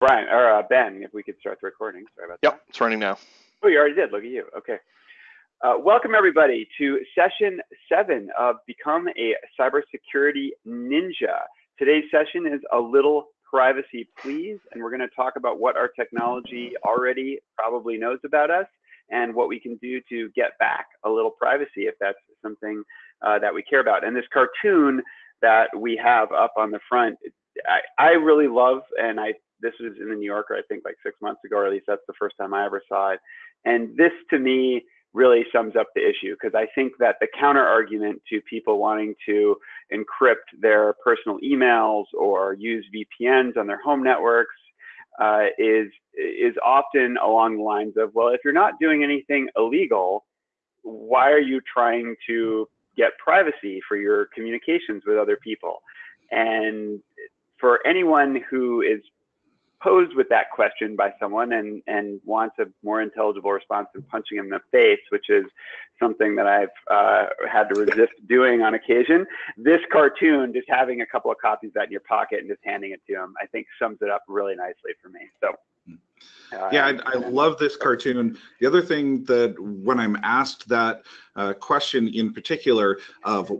Brian or uh, Ben, if we could start the recording. Sorry about yep, that. Yep, it's running now. Oh, you already did. Look at you. Okay. Uh, welcome everybody to session seven of Become a Cybersecurity Ninja. Today's session is a little privacy please, and we're going to talk about what our technology already probably knows about us and what we can do to get back a little privacy if that's something uh, that we care about. And this cartoon that we have up on the front, I, I really love, and I this was in the New Yorker, I think like six months ago, or at least that's the first time I ever saw it. And this to me really sums up the issue because I think that the counter argument to people wanting to encrypt their personal emails or use VPNs on their home networks uh, is is often along the lines of, well, if you're not doing anything illegal, why are you trying to get privacy for your communications with other people? And for anyone who is posed with that question by someone and, and wants a more intelligible response than punching him in the face, which is something that I've uh, had to resist doing on occasion. This cartoon, just having a couple of copies of that in your pocket and just handing it to him, I think sums it up really nicely for me. So. Uh, yeah, I, I, love this cartoon. The other thing that when I'm asked that uh, question in particular of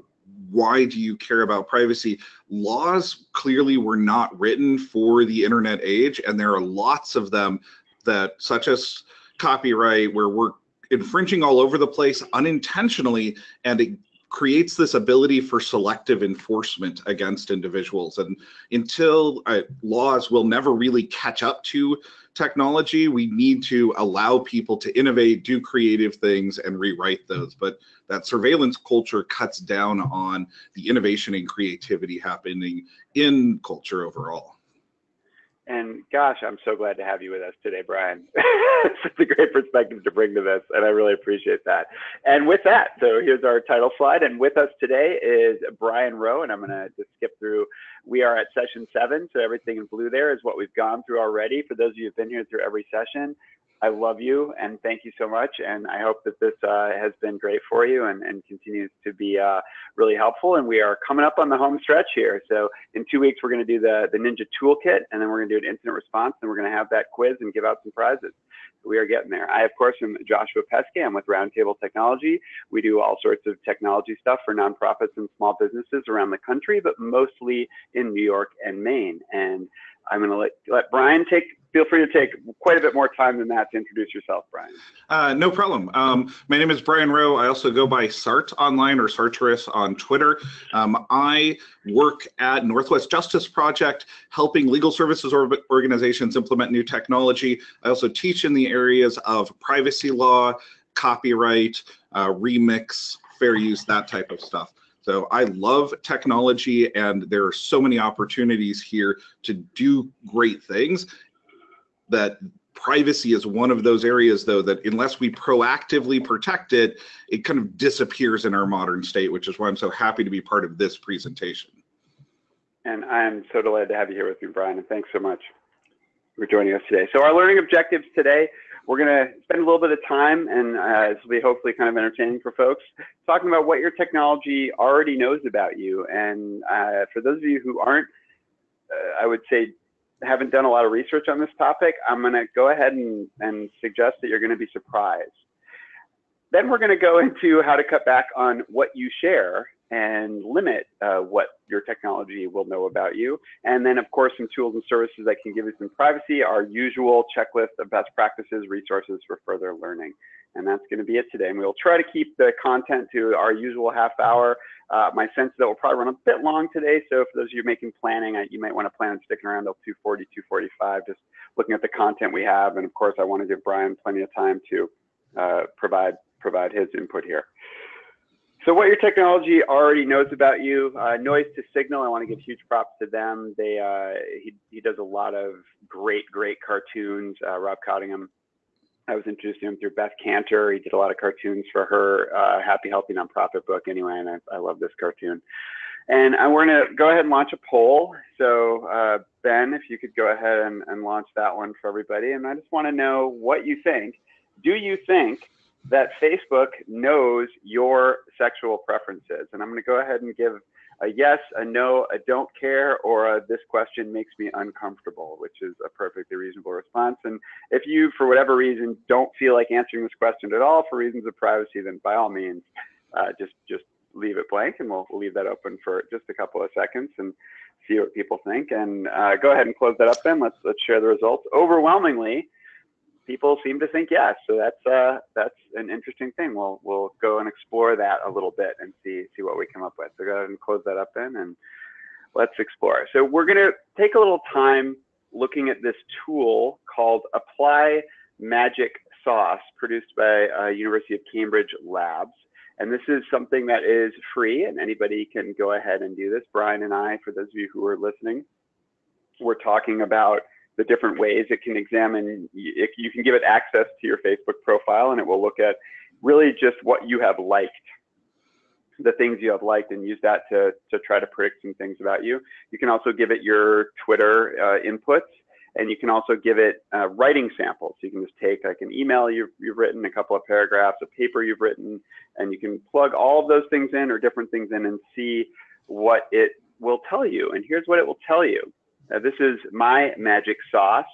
why do you care about privacy? Laws clearly were not written for the internet age, and there are lots of them that, such as copyright, where we're infringing all over the place unintentionally, and it creates this ability for selective enforcement against individuals. And until uh, laws will never really catch up to technology, we need to allow people to innovate, do creative things, and rewrite those. But that surveillance culture cuts down on the innovation and creativity happening in culture overall. And gosh, I'm so glad to have you with us today, Brian. it's a great perspective to bring to this, and I really appreciate that. And with that, so here's our title slide. And with us today is Brian Rowe, and I'm going to just skip through. We are at session seven, so everything in blue there is what we've gone through already. For those of you who've been here through every session, I love you and thank you so much. And I hope that this uh, has been great for you and, and continues to be uh, really helpful. And we are coming up on the home stretch here. So in two weeks, we're going to do the, the Ninja Toolkit and then we're going to do an incident response and we're going to have that quiz and give out some prizes. We are getting there. I, of course, am Joshua Peskay. I'm with Roundtable Technology. We do all sorts of technology stuff for nonprofits and small businesses around the country, but mostly in New York and Maine. And I'm going to let, let Brian take feel free to take quite a bit more time than that to introduce yourself, Brian. Uh, no problem. Um, my name is Brian Rowe. I also go by Sart online or Sartoris on Twitter. Um, I work at Northwest Justice Project, helping legal services or organizations implement new technology. I also teach in the areas of privacy law, copyright, uh, remix, fair use, that type of stuff. So I love technology and there are so many opportunities here to do great things. That privacy is one of those areas though that unless we proactively protect it it kind of disappears in our modern state which is why i'm so happy to be part of this presentation. And i'm so delighted to have you here with me brian and thanks so much for joining us today. So our learning objectives today we're going to spend a little bit of time and uh, this will be hopefully kind of entertaining for folks talking about what your technology already knows about you and uh, for those of you who aren't uh, i would say haven't done a lot of research on this topic, I'm going to go ahead and, and suggest that you're going to be surprised. Then we're going to go into how to cut back on what you share and limit uh, what your technology will know about you. And then, of course, some tools and services that can give you some privacy, our usual checklist of best practices, resources for further learning. And that's going to be it today. And we'll try to keep the content to our usual half hour. Uh, my sense that we'll probably run a bit long today. So for those of you making planning, you might want to plan on sticking around till 240, 245, just looking at the content we have. And of course, I want to give Brian plenty of time to uh, provide provide his input here. So what your technology already knows about you, uh, Noise to Signal, I want to give huge props to them. They uh, he, he does a lot of great, great cartoons. Uh, Rob Cottingham I was introduced to him through Beth Kanter. He did a lot of cartoons for her uh, Happy Healthy Nonprofit book anyway, and I, I love this cartoon. And we're going to go ahead and launch a poll. So, uh, Ben, if you could go ahead and, and launch that one for everybody. And I just want to know what you think. Do you think that Facebook knows your sexual preferences? And I'm going to go ahead and give a yes, a no, a don't care, or a this question makes me uncomfortable, which is a perfectly reasonable response. And if you, for whatever reason, don't feel like answering this question at all for reasons of privacy, then by all means, uh, just just leave it blank, and we'll, leave that open for just a couple of seconds and see what people think. And uh, go ahead and close that up. Then let's let's share the results. Overwhelmingly people seem to think yes. So that's uh, that's an interesting thing. We'll we'll go and explore that a little bit and see see what we come up with. So go ahead and close that up then, and let's explore. So we're to take a little time looking at this tool called Apply Magic Sauce, produced by uh, University of Cambridge Labs. And this is something that is free, and anybody can go ahead and do this. Brian and I, for those of you who are listening, we're talking about the different ways it can examine. If You can give it access to your Facebook profile and it will look at really just what you have liked, the things you have liked and use that to, to try to predict some things about you. You can also give it your Twitter uh, inputs and you can also give it uh, writing samples. You can just take like an email you've, you've written, a couple of paragraphs, a paper you've written, and you can plug all of those things in or different things in and see what it will tell you. And here's what it will tell you. Uh, this is my magic sauce.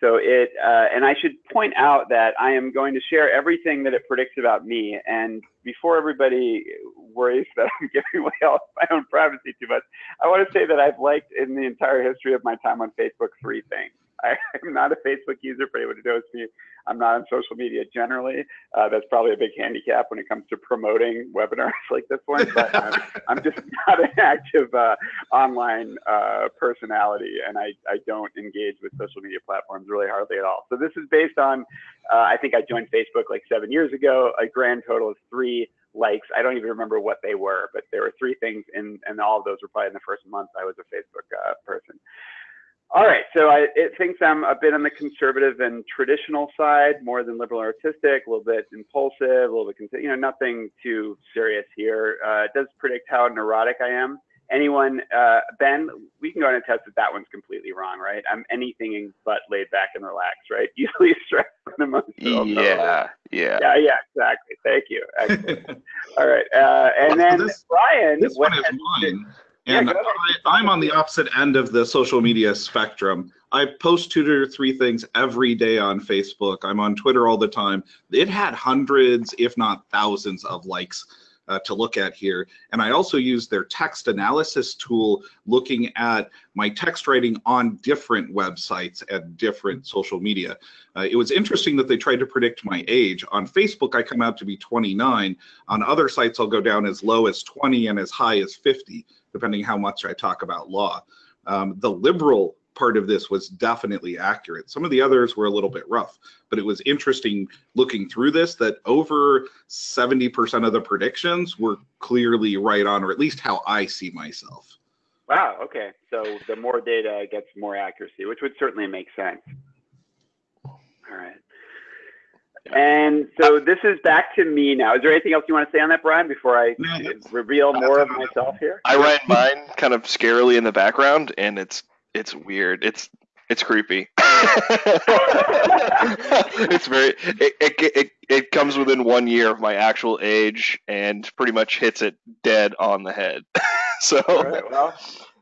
So it, uh, and I should point out that I am going to share everything that it predicts about me. And before everybody worries that I'm giving away all my own privacy too much, I want to say that I've liked in the entire history of my time on Facebook three things. I am not a Facebook user for anyone who knows me. I'm not on social media generally. Uh, that's probably a big handicap when it comes to promoting webinars like this one. But I'm, I'm just not an active uh, online uh, personality, and I, I don't engage with social media platforms really hardly at all. So this is based on, uh, I think I joined Facebook like seven years ago, a grand total of three likes. I don't even remember what they were, but there were three things, and, and all of those were probably in the first month I was a Facebook uh, person. All right, so I, it thinks I'm a bit on the conservative and traditional side, more than liberal artistic, a little bit impulsive, a little bit, you know, nothing too serious here. Uh, it does predict how neurotic I am. Anyone, uh, Ben, we can go ahead and test that that one's completely wrong, right? I'm anything but laid back and relaxed, right? Usually stressed the most. Yeah, yeah. Yeah, yeah, exactly. Thank you. All right, uh, and Well, then this- Brian. This one is has- mine. Yeah, And ahead. I, I'm on the opposite end of the social media spectrum. I post two to three things every day on Facebook. I'm on Twitter all the time. It had hundreds, if not thousands, of likes uh, to look at here. And I also use their text analysis tool looking at my text writing on different websites at different social media. Uh, it was interesting that they tried to predict my age. On Facebook, I come out to be 29. On other sites, I'll go down as low as 20 and as high as 50 depending how much I talk about law. Um, the liberal part of this was definitely accurate. Some of the others were a little bit rough, but it was interesting looking through this that over 70% of the predictions were clearly right on, or at least how I see myself. Wow. Okay. So the more data gets more accuracy, which would certainly make sense. All right. And so uh, this is back to me now. Is there anything else you want to say on that, Brian, before I No, reveal more of myself here? I ran mine kind of scarily in the background, and it's it's weird. It's it's creepy. it's very it, it it it comes within one year of my actual age, and pretty much hits it dead on the head. so All right. Well,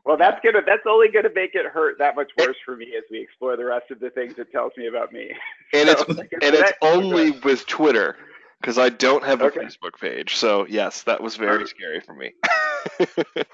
well, that's gonna that's only gonna make it hurt that much worse for me as we explore the rest of the things it tells me about me. and it's So, like I and it's only with Twitter because I don't have a Okay. Facebook page. So yes, that was very scary for me.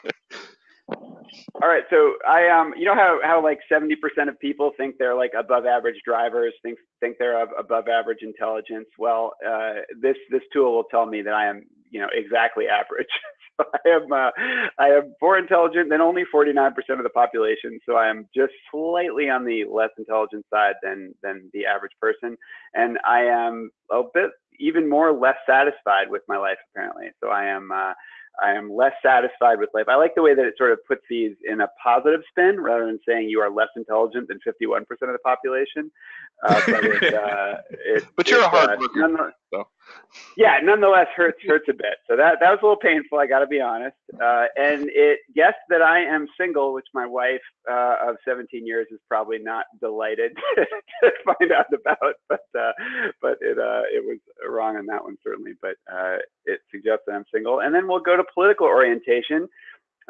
All right, so I um, you know how how like seventy percent of people think they're like above average drivers, think think they're of above average intelligence. Well, uh, this this tool will tell me that I am you know exactly average. I am uh, I am more intelligent than only forty nine percent of the population. So I am just slightly on the less intelligent side than than the average person, and I am a bit even more less satisfied with my life apparently. So I am. Uh, I am less satisfied with life. I like the way that it sort of puts these in a positive spin rather than saying you are less intelligent than 51% of the population. Uh, but it, uh, it, But you're a hard uh, worker, nonetheless- so. Yeah, nonetheless hurts hurts a bit. So that that was a little painful. I got to be honest. Uh, and it guessed that I am single, which my wife uh, of 17 years is probably not delighted to find out about. But uh, but it uh, it was wrong on that one certainly. But uh, it suggests that I'm single. And then we'll go to political orientation.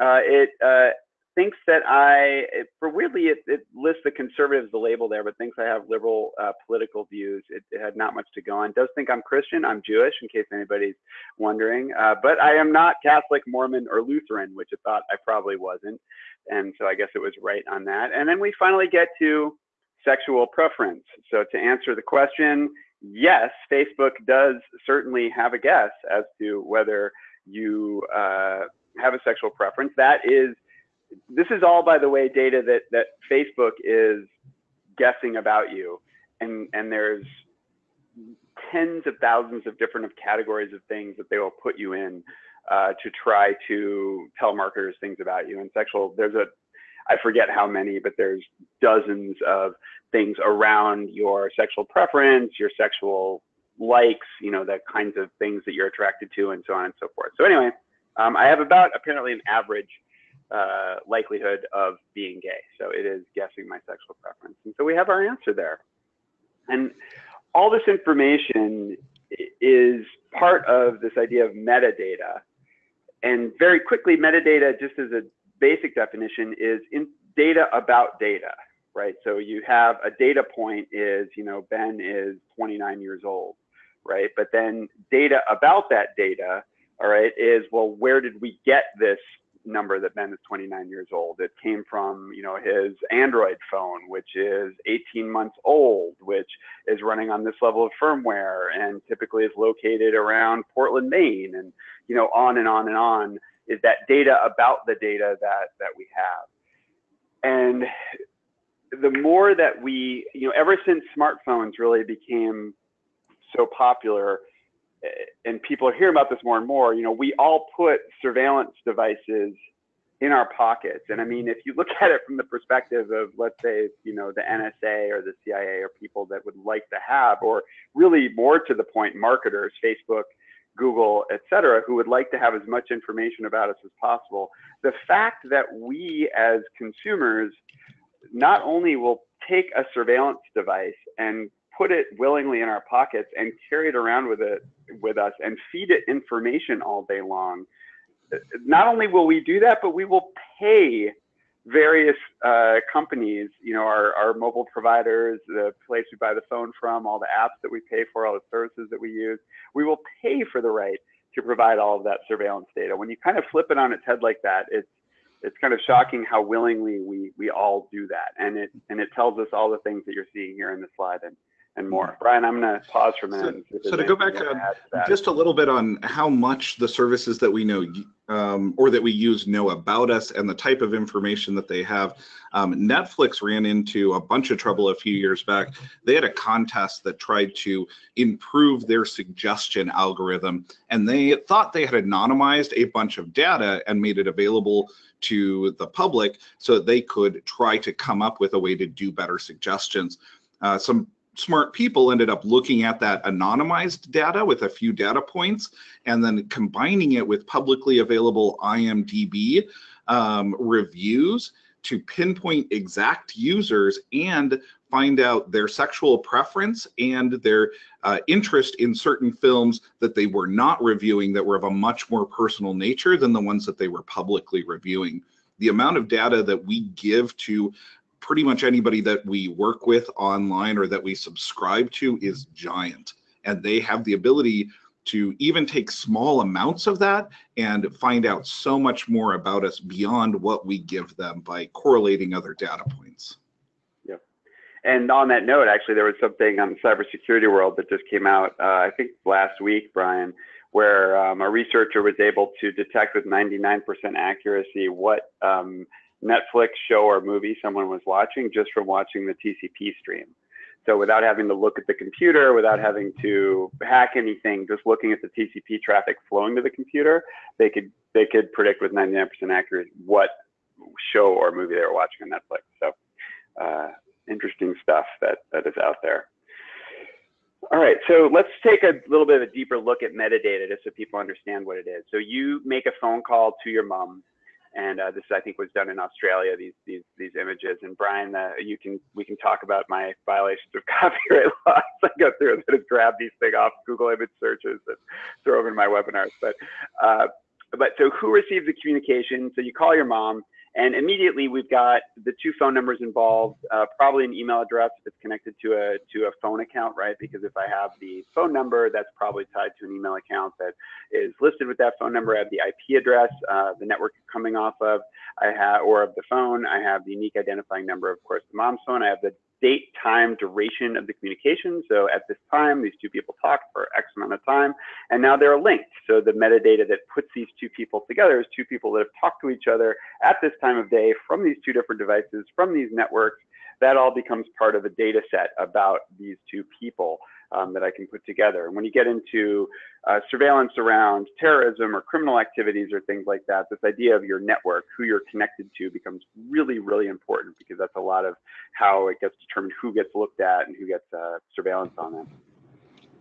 Uh, it uh, thinks that I, it, for weirdly, it, it, lists the conservatives, the label there, but thinks I have liberal uh, political views. It, it, had not much to go on. Does think I'm Christian. I'm Jewish, in case anybody's wondering. Uh, but I am not Catholic, Mormon, or Lutheran, which it thought I probably wasn't. And so I guess it was right on that. And then we finally get to sexual preference. So to answer the question, yes, Facebook does certainly have a guess as to whether you uh, have a sexual preference. That is, this is all, by the way, data that that Facebook is guessing about you, and and there's tens of thousands of different of categories of things that they will put you in uh, to try to tell marketers things about you. And sexual, there's a, I forget how many, but there's dozens of things around your sexual preference, your sexual likes, you know, the kinds of things that you're attracted to, and so on and so forth. So anyway, um, I have about apparently an average uh, likelihood of being gay. So it is guessing my sexual preference. And so we have our answer there. And all this information is part of this idea of metadata. And very quickly, metadata, just as a basic definition, is in data about data, right? So you have a data point is, you know, Ben is 29 years old, right? But then data about that data all right, is well, where did we get this number that Ben is 29 years old? It came from, you know, his Android phone, which is 18 months old, which is running on this level of firmware and typically is located around Portland, Maine, and you know, on and on and on is that data about the data that that we have. And the more that we, you know, ever since smartphones really became so popular, and people are hearing about this more and more, you know, we all put surveillance devices in our pockets. And I mean, if you look at it from the perspective of, let's say, you know, the NSA or the CIA or people that would like to have, or really more to the point, marketers, Facebook, Google, et cetera, who would like to have as much information about us as possible, the fact that we as consumers not only will take a surveillance device and put it willingly in our pockets and carry it around with it with us and feed it information all day long. Not only will we do that, but we will pay various uh, companies, you know, our, our mobile providers, the place we buy the phone from, all the apps that we pay for, all the services that we use, we will pay for the right to provide all of that surveillance data. When you kind of flip it on its head like that, it's it's kind of shocking how willingly we we all do that, and it and it tells us all the things that you're seeing here in the slide. And and more. Brian, I'm going to pause for a minute. So, so to go back to, to just a little bit on how much the services that we know um, or that we use know about us and the type of information that they have. Um, Netflix ran into a bunch of trouble a few years back. They had a contest that tried to improve their suggestion algorithm, and they thought they had anonymized a bunch of data and made it available to the public so that they could try to come up with a way to do better suggestions. Uh, some smart people ended up looking at that anonymized data with a few data points and then combining it with publicly available IMDb um, reviews to pinpoint exact users and find out their sexual preference and their uh, interest in certain films that they were not reviewing that were of a much more personal nature than the ones that they were publicly reviewing. The amount of data that we give to pretty much anybody that we work with online or that we subscribe to is giant. And they have the ability to even take small amounts of that and find out so much more about us beyond what we give them by correlating other data points. Yeah. And on that note, actually, there was something on the cybersecurity world that just came out, uh, I think last week, Brian, where um, a researcher was able to detect with 99% accuracy what um, Netflix show or movie someone was watching just from watching the TCP stream. So without having to look at the computer, without having to hack anything, just looking at the TCP traffic flowing to the computer, they could they could predict with 99% accuracy what show or movie they were watching on Netflix. So uh, interesting stuff that that is out there. All right, so let's take a little bit of a deeper look at metadata just so people understand what it is. So you make a phone call to your mom and uh, this I think was done in Australia. These these these images. And Brian, uh, you can we can talk about my violations of copyright laws. I go through that have grabbed these things off Google image searches and throw them in my webinars. But uh, but so who receives the communication? So you call your mom, and immediately we've got the two phone numbers involved, uh, probably an email address if it's connected to a to a phone account, right? Because if I have the phone number, that's probably tied to an email account that is listed with that phone number. I have the IP address, uh, the network coming off of, I have or of the phone. I have the unique identifying number, of course, the mom's phone. I have the date, time, duration of the communication. So at this time, these two people talked for X amount of time, and now they're linked. So the metadata that puts these two people together is two people that have talked to each other at this time of day from these two different devices, from these networks. That all becomes part of a data set about these two people um, that I can put together. And when you get into uh, surveillance around terrorism or criminal activities or things like that, this idea of your network, who you're connected to, becomes really, really important because that's a lot of how it gets determined who gets looked at and who gets uh, surveillance on them.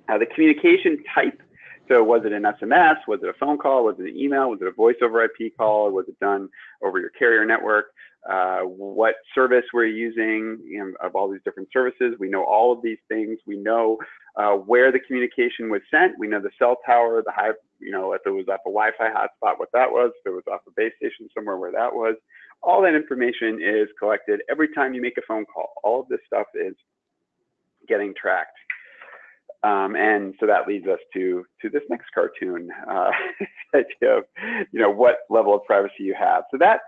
Uh, the communication type so was it an SMS? Was it a phone call? Was it an email? Was it a voice over IP call? Was it done over your carrier network? Uh, what service were you using you know, of all these different services. We know all of these things. We know uh, where the communication was sent. We know the cell tower, the high, you know, if it was off a Wi-Fi hotspot, what that was. If it was off a base station somewhere, where that was. All that information is collected every time you make a phone call. All of this stuff is getting tracked. Um, and so that leads us to to this next cartoon, uh, idea of you know what level of privacy you have. So that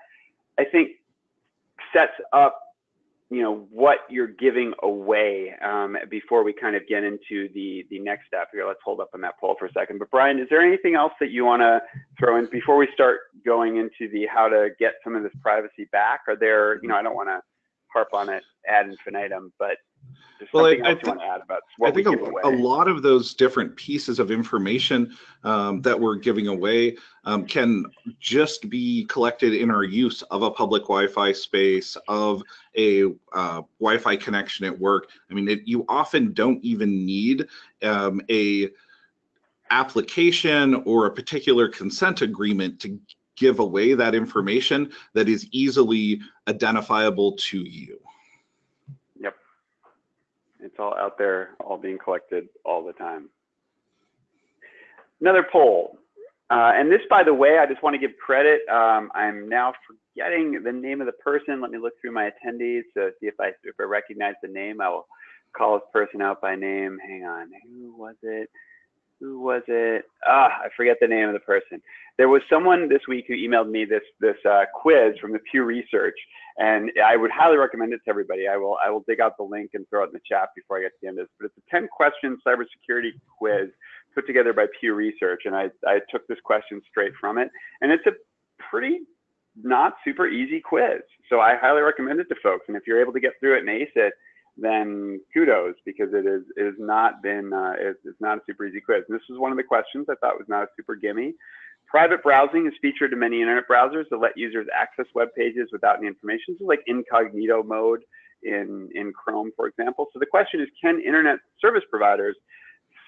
I think sets up you know what you're giving away um, before we kind of get into the the next step here. Let's hold up on that poll for a second. But Brian, is there anything else that you want to throw in before we start going into the how to get some of this privacy back? Are there you know I don't want to harp on it ad infinitum, but well, I, I, think, I think a, a, lot of those different pieces of information um, that we're giving away um, can just be collected in our use of a public Wi-Fi space, of a uh, Wi-Fi connection at work. I mean, it, you often don't even need um, a application or a particular consent agreement to give away that information that is easily identifiable to you. It's all out there, all being collected all the time. Another poll. Uh, and this, by the way, I just want to give credit. Um, I'm now forgetting the name of the person. Let me look through my attendees to see if I if I recognize the name. I will call this person out by name. Hang on, who was it? Who was it? Ah, I forget the name of the person. There was someone this week who emailed me this this uh, quiz from the Pew Research, and I would highly recommend it to everybody. I will I will dig out the link and throw it in the chat before I get to the end of this. But it's a 10 question cybersecurity quiz put together by Pew Research, and I I took this question straight from it, and it's a pretty not super easy quiz. So I highly recommend it to folks. And if you're able to get through it and ace it, then kudos because it is it has not been uh, it's, it's not a super easy quiz. And this was one of the questions I thought was not a super gimme. Private browsing is featured in many internet browsers that let users access web pages without any information. So like incognito mode in in Chrome, for example. So the question is, can internet service providers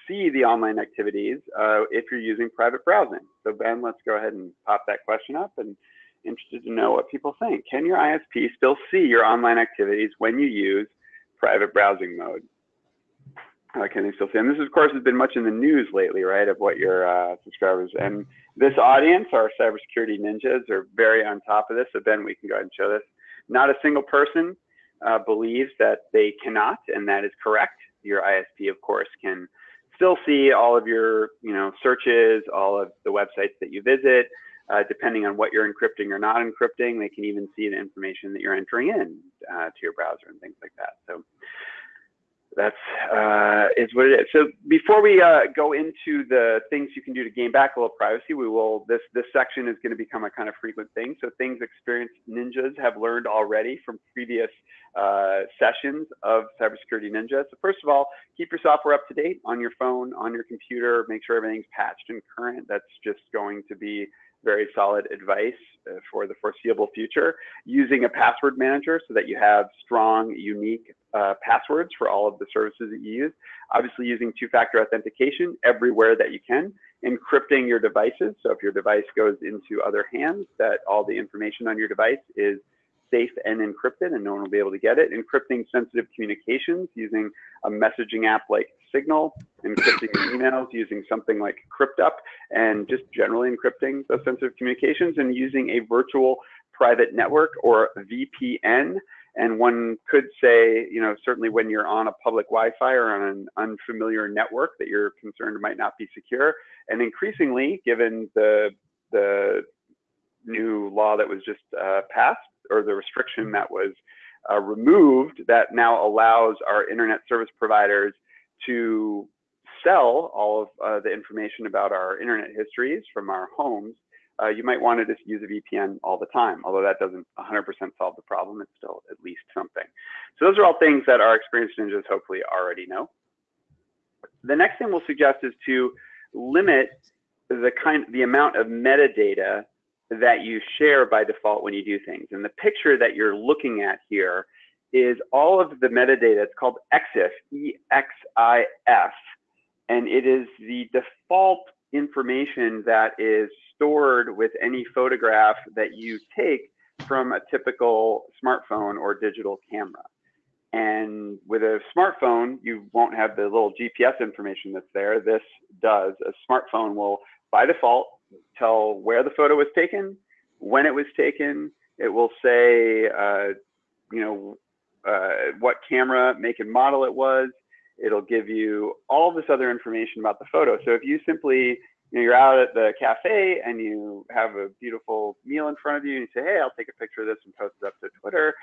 see the online activities uh, if you're using private browsing? So Ben, let's go ahead and pop that question up and interested to know what people think. Can your ISP still see your online activities when you use private browsing mode. Uh, can they still see? And this, of course, has been much in the news lately, right, of what your uh, subscribers and this audience, our cybersecurity ninjas, are very on top of this. So Ben, we can go ahead and show this. Not a single person uh, believes that they cannot, and that is correct. Your ISP, of course, can still see all of your, you know, searches, all of the websites that you visit, uh, depending on what you're encrypting or not encrypting, they can even see the information that you're entering in uh, to your browser and things like that. So that's uh, is what it is. So before we uh, go into the things you can do to gain back a little privacy, we will this this section is going to become a kind of frequent thing. So things experienced ninjas have learned already from previous uh, sessions of Cybersecurity Ninja. So first of all, keep your software up to date on your phone, on your computer. Make sure everything's patched and current. That's just going to be very solid advice uh, for the foreseeable future. Using a password manager so that you have strong, unique uh, passwords for all of the services that you use. Obviously using two-factor authentication everywhere that you can. Encrypting your devices. So if your device goes into other hands, that all the information on your device is safe and encrypted and no one will be able to get it. Encrypting sensitive communications using a messaging app like Signal, encrypting emails using something like CryptUp, and just generally encrypting those sensitive communications and using a virtual private network or VPN. And one could say, you know, certainly when you're on a public Wi-Fi or on an unfamiliar network that you're concerned might not be secure. And increasingly, given the the new law that was just uh, passed or the restriction that was uh, removed that now allows our internet service providers to sell all of uh, the information about our internet histories from our homes, uh, you might want to just use a VPN all the time. Although that doesn't 100% solve the problem, it's still at least something. So those are all things that our experienced ninjas hopefully already know. The next thing we'll suggest is to limit the kind, the amount of metadata that you share by default when you do things. And the picture that you're looking at here is all of the metadata. It's called EXIF, E-X-I-F, and it is the default information that is stored with any photograph that you take from a typical smartphone or digital camera. And with a smartphone, you won't have the little GPS information that's there. This does. A smartphone will, by default, tell where the photo was taken, when it was taken. It will say, uh, you know, uh, what camera, make and model it was. It'll give you all this other information about the photo. So if you simply, you know, you're out at the cafe and you have a beautiful meal in front of you and you say, hey, I'll take a picture of this and post it up to Twitter,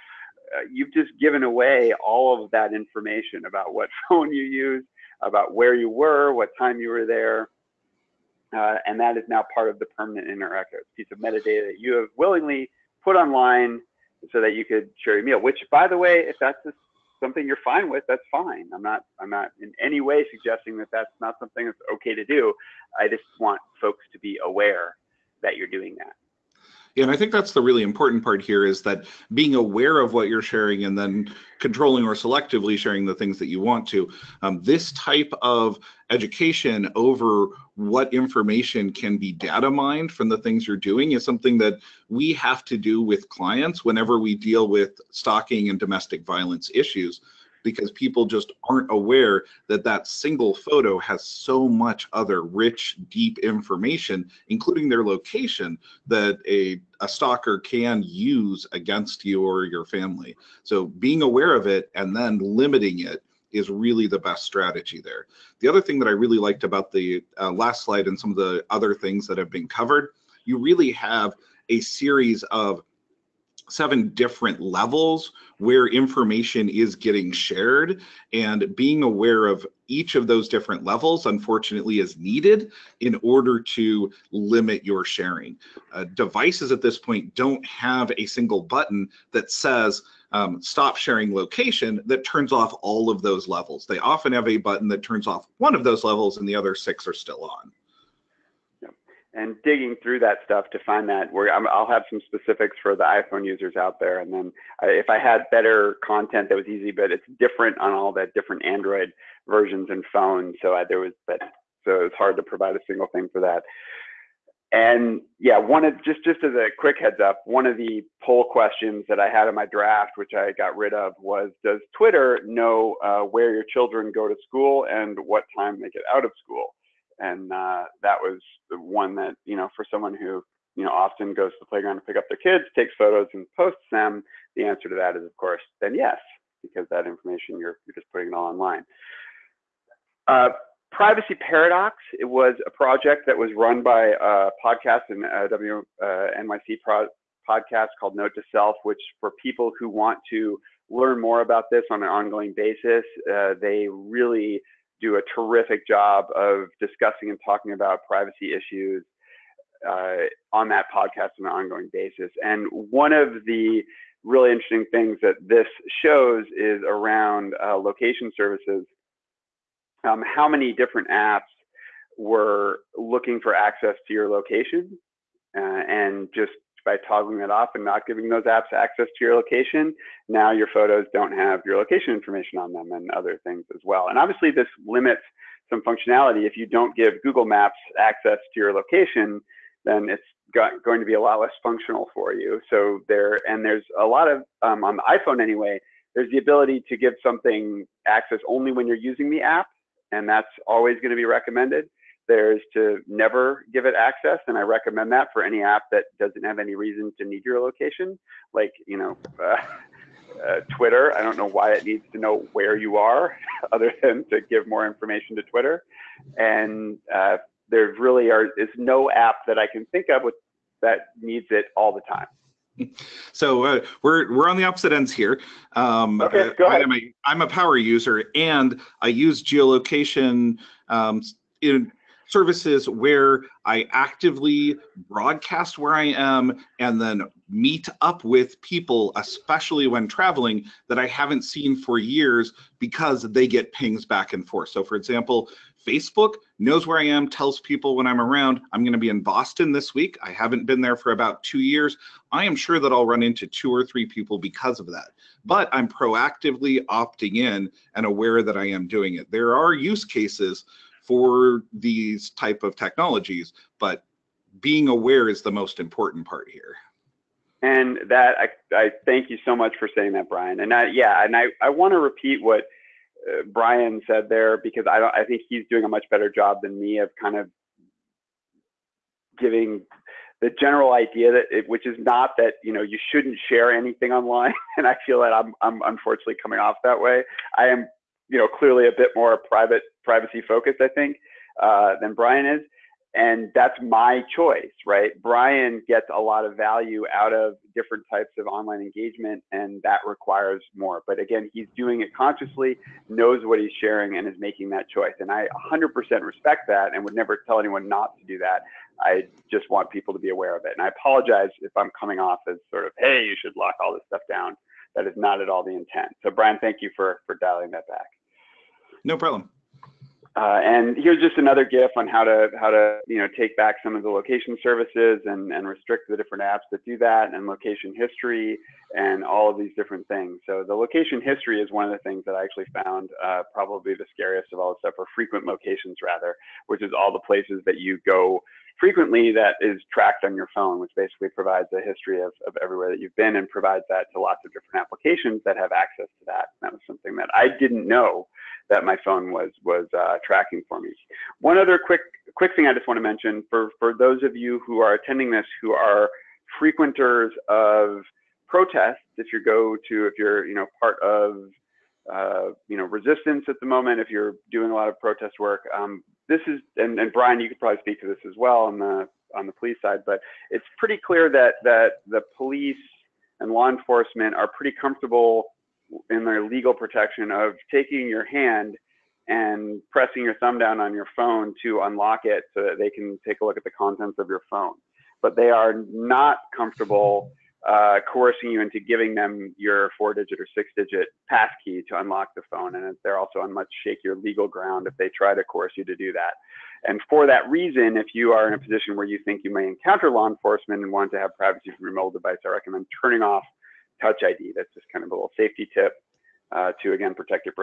uh, you've just given away all of that information about what phone you use, about where you were, what time you were there, uh, and that is now part of the permanent record piece of metadata that you have willingly put online so that you could share your meal. Which, by the way, if that's something you're fine with, that's fine. I'm not I'm not in any way suggesting that that's not something that's okay to do. I just want folks to be aware that you're doing that. And I think that's the really important part here is that being aware of what you're sharing and then controlling or selectively sharing the things that you want to. Um, this type of education over what information can be data mined from the things you're doing is something that we have to do with clients whenever we deal with stalking and domestic violence issues because people just aren't aware that that single photo has so much other rich, deep information, including their location, that a, a stalker can use against you or your family. So being aware of it and then limiting it is really the best strategy there. The other thing that I really liked about the uh, last slide and some of the other things that have been covered, you really have a series of seven different levels where information is getting shared and being aware of each of those different levels unfortunately is needed in order to limit your sharing. Uh, devices at this point don't have a single button that says um, stop sharing location that turns off all of those levels. They often have a button that turns off one of those levels and the other six are still on and digging through that stuff to find that where i will have some specifics for the iphone users out there. And then if i had better content that was easy but it's different on all the different android versions and phones so I, there was that so it's hard to provide a single thing for that. And yeah one of just just as a quick heads up one of the poll questions that i had in my draft which i got rid of was does twitter know uh, where your children go to school and what time they get out of school and uh, that was the one that you know for someone who you know often goes to the playground to pick up their kids, takes photos and posts them. The answer to that is of course then yes, because that information you're you're just putting it all online. Uh, Privacy Paradox. It was a project that was run by a podcast and a WNYC uh, pro podcast called Note to Self, which for people who want to learn more about this on an ongoing basis, uh, they really do a terrific job of discussing and talking about privacy issues uh, on that podcast on an ongoing basis. And one of the really interesting things that this shows is around uh, location services. Um, how many different apps were looking for access to your location uh, and just by toggling that off and not giving those apps access to your location, now your photos don't have your location information on them and other things as well. And obviously this limits some functionality. If you don't give Google Maps access to your location, then it's got, going to be a lot less functional for you. So there, and there's a lot of, um, on the iPhone anyway, there's the ability to give something access only when you're using the app, and that's always going to be recommended. There's to never give it access, and I recommend that for any app that doesn't have any reason to need your location, like you know, uh, uh, Twitter. I don't know why it needs to know where you are, other than to give more information to Twitter. And uh, there really are is no app that I can think of with, that needs it all the time. So uh, we're we're on the opposite ends here. Um, okay, go ahead. I'm a, I'm a power user, and I use geolocation um, in services where I actively broadcast where I am and then meet up with people, especially when traveling, that I haven't seen for years because they get pings back and forth. So, for example, Facebook knows where I am, tells people when I'm around. I'm going to be in Boston this week. I haven't been there for about two years. I am sure that I'll run into two or three people because of that. But I'm proactively opting in and aware that I am doing it. There are use cases for these type of technologies, but being aware is the most important part here. And that I, I thank you so much for saying that, Brian. And I, yeah, and I, I want to repeat what uh, Brian said there because I don't I think he's doing a much better job than me of kind of giving the general idea that it, which is not that you know you shouldn't share anything online and I feel that I'm I'm unfortunately coming off that way. I am you know clearly a bit more private privacy focused I think uh, than Brian is and that's my choice, right? Brian gets a lot of value out of different types of online engagement, and that requires more. But again, he's doing it consciously, knows what he's sharing, and is making that choice. And I 100% respect that and would never tell anyone not to do that. I just want people to be aware of it. And I apologize if I'm coming off as sort of, hey, you should lock all this stuff down. That is not at all the intent. So, Brian, thank you for, for dialing that back. No problem. Uh, and here's just another GIF on how to how to you know take back some of the location services and and restrict the different apps that do that and location history and all of these different things. So the location history is one of the things that I actually found uh, probably the scariest of all the stuff, or frequent locations rather, which is all the places that you go frequently that is tracked on your phone, which basically provides a history of, of everywhere that you've been and provides that to lots of different applications that have access to that. And that was something that I didn't know that my phone was was uh, tracking for me. One other quick quick thing I just want to mention for for those of you who are attending this who are frequenters of protests, if you go to if you're you know part of uh, you know resistance at the moment, if you're doing a lot of protest work, um, this is and, and Brian, you could probably speak to this as well on the on the police side, but it's pretty clear that that the police and law enforcement are pretty comfortable in their legal protection of taking your hand and pressing your thumb down on your phone to unlock it so that they can take a look at the contents of your phone. But they are not comfortable uh, coercing you into giving them your four digit or six digit pass key to unlock the phone. And they're also on much shakier legal ground if they try to coerce you to do that. And for that reason, if you are in a position where you think you may encounter law enforcement and want to have privacy from your mobile device, I recommend turning off Touch ID. That's just kind of a little safety tip uh, to again protect your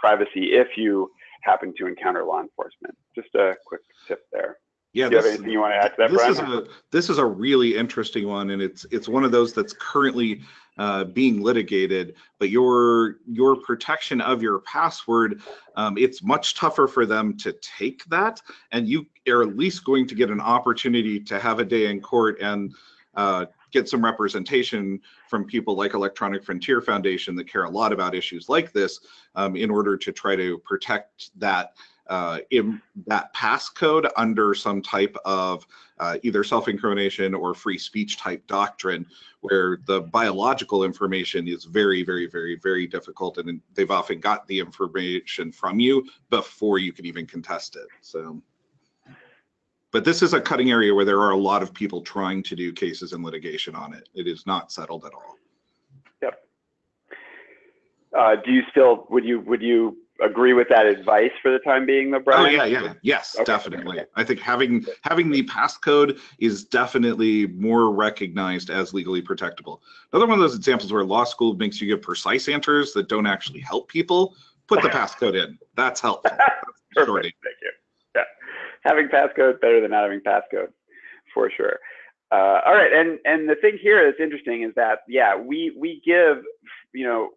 privacy if you happen to encounter law enforcement. Just a quick tip there. Yeah, Do you this, have anything you want to add to that, this Brian? is a this is a really interesting one, and it's it's one of those that's currently uh, being litigated. But your your protection of your password, um, it's much tougher for them to take that, and you are at least going to get an opportunity to have a day in court and uh, get some representation from people like Electronic Frontier Foundation that care a lot about issues like this um, in order to try to protect that uh, in that passcode under some type of uh, either self-incrimination or free speech type doctrine where the biological information is very, very, very, very difficult and they've often got the information from you before you can even contest it. So but this is a cutting area where there are a lot of people trying to do cases and litigation on it. It is not settled at all. Yep. Uh, do you still would you would you agree with that advice for the time being, though, Brian? Oh yeah, yeah, yes, okay. definitely. I think having having the passcode is definitely more recognized as legally protectable. Another one of those examples where law school makes you give precise answers that don't actually help people. Put the passcode in. That's helpful. That's Perfect. Thank you having passcode better than not having passcode for sure. Uh, all right, and and the thing here that's interesting is that yeah, we we give you know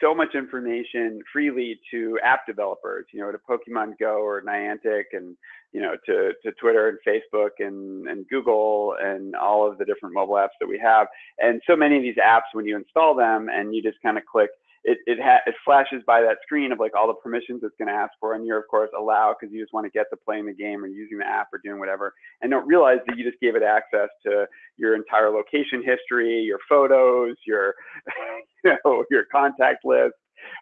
so much information freely to app developers, you know, to Pokemon Go or Niantic and, you know, to, to Twitter and Facebook and, and Google and all of the different mobile apps that we have. And so many of these apps, when you install them and you just kind of click it it, ha- it flashes by that screen of like all the permissions it's going to ask for, and you're of course allow because you just want to get to playing the game or using the app or doing whatever, and don't realize that you just gave it access to your entire location history, your photos, your you know your contact list.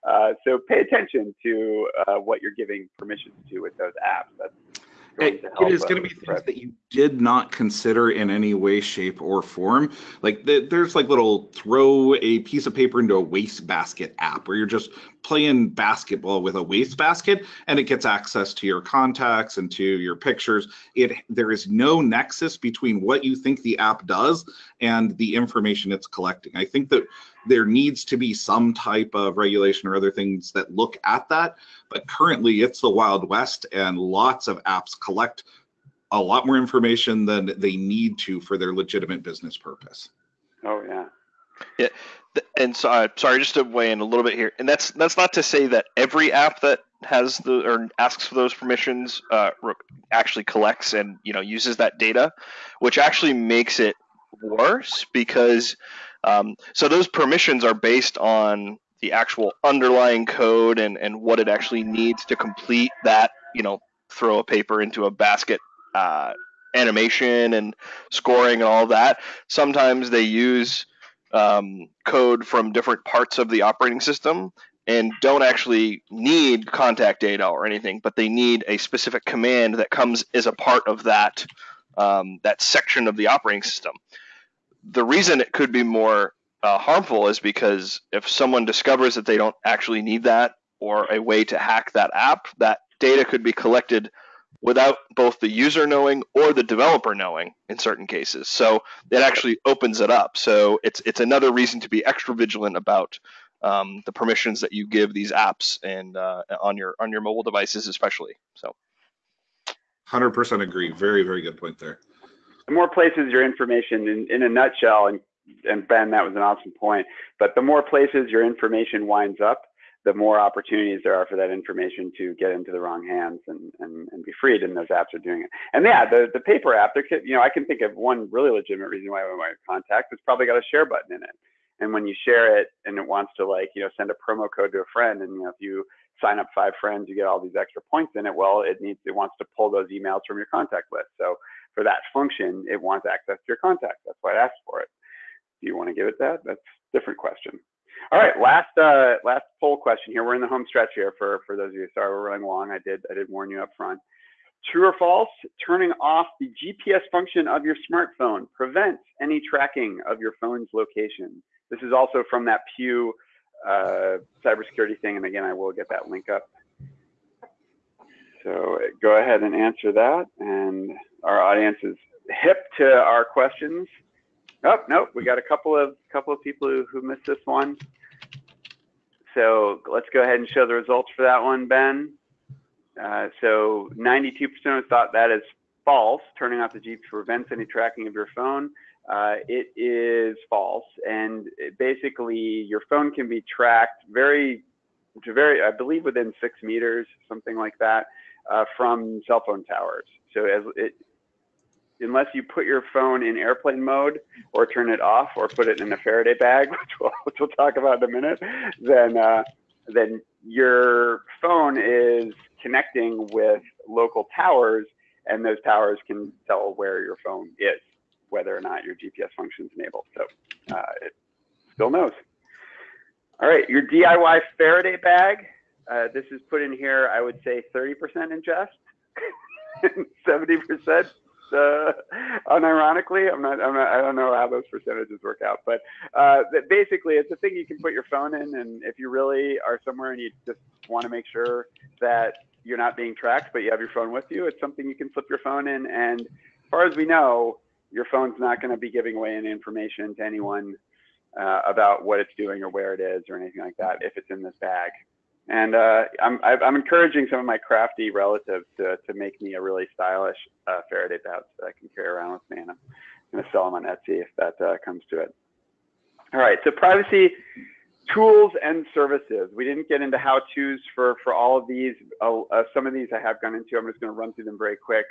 Uh, so pay attention to uh, what you're giving permissions to with those apps. That's it, it is going to be things that you did not consider in any way, shape, or form. Like the, there's like little throw a piece of paper into a waste basket app where you're just playing basketball with a waste basket and it gets access to your contacts and to your pictures. It there is no nexus between what you think the app does and the information it's collecting. I think that there needs to be some type of regulation or other things that look at that. But currently, it's the Wild West, and lots of apps collect a lot more information than they need to for their legitimate business purpose. Oh yeah. Yeah, and so uh, sorry, just to weigh in a little bit here, and that's that's not to say that every app that has the or asks for those permissions uh, actually collects and you know uses that data, which actually makes it worse because um, so those permissions are based on the actual underlying code and, and what it actually needs to complete that, you know, throw a paper into a basket uh, animation and scoring and all that. Sometimes they use um, code from different parts of the operating system and don't actually need contact data or anything, but they need a specific command that comes as a part of that um, that section of the operating system. The reason it could be more uh, harmful is because if someone discovers that they don't actually need that or a way to hack that app, that data could be collected without both the user knowing or the developer knowing in certain cases. So it actually opens it up. So it's it's another reason to be extra vigilant about um, the permissions that you give these apps and uh, on your on your mobile devices especially. So. 100% agree. Very very good point there. The more places your information in, in a nutshell, and and Ben, that was an awesome point. But the more places your information winds up, the more opportunities there are for that information to get into the wrong hands and, and, and be freed. And those apps are doing it. And yeah, the, the paper app, there could, you know, I can think of one really legitimate reason why want to contact. It's probably got a share button in it. And when you share it and it wants to like, you know, send a promo code to a friend and, you know, if you sign up five friends, you get all these extra points in it. Well, it needs, it wants to pull those emails from your contact list. So for that function, it wants access to your contacts. That's why it asks for it. Do you want to give it that? That's a different question. All right, last uh, last poll question here. We're in the home stretch here for for those of you. Sorry, we're running long. I did I did warn you up front. True or false? Turning off the GPS function of your smartphone prevents any tracking of your phone's location. This is also from that Pew uh, cybersecurity thing, and again, I will get that link up. So go ahead and answer that, and our audience is hip to our questions. Oh, nope, we got a couple of couple of people who, who missed this one. So let's go ahead and show the results for that one, Ben. Uh, so 92% thought that is false. Turning off the GPS prevents any tracking of your phone. Uh, it is false, and basically your phone can be tracked very, to very, I believe within six meters, something like that, uh, from cell phone towers. So as it, unless you put your phone in airplane mode or turn it off or put it in a Faraday bag, which we'll, which we'll talk about in a minute, then uh, then your phone is connecting with local towers, and those towers can tell where your phone is, whether or not your GPS function is enabled. So uh, it still knows. All right, your DIY Faraday bag. Uh, this is put in here. I would say 30% ingest, 70% uh, unironically. I'm not, I'm not, I don't know how those percentages work out, but uh, basically, it's a thing you can put your phone in, and if you really are somewhere and you just want to make sure that you're not being tracked, but you have your phone with you, it's something you can slip your phone in. And as far as we know, your phone's not going to be giving away any information to anyone uh, about what it's doing or where it is or anything like that if it's in this bag. And uh, I'm, I'm encouraging some of my crafty relatives to, to make me a really stylish uh, Faraday pouch that I can carry around with me. And I'm, going to sell them on Etsy if that uh, comes to it. All right, so privacy tools and services. We didn't get into how-tos for, for all of these. Uh, uh, some of these I have gone into. I'm just going to run through them very quick.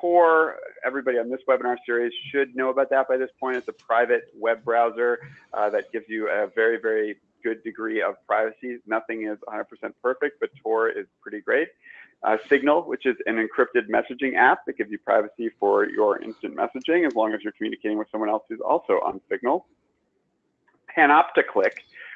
Tor, everybody on this webinar series should know about that by this point. It's a private web browser uh, that gives you a very, very good degree of privacy. Nothing is 100% perfect, but Tor is pretty great. Uh, Signal, which is an encrypted messaging app that gives you privacy for your instant messaging as long as you're communicating with someone else who's also on Signal. Panopticlick,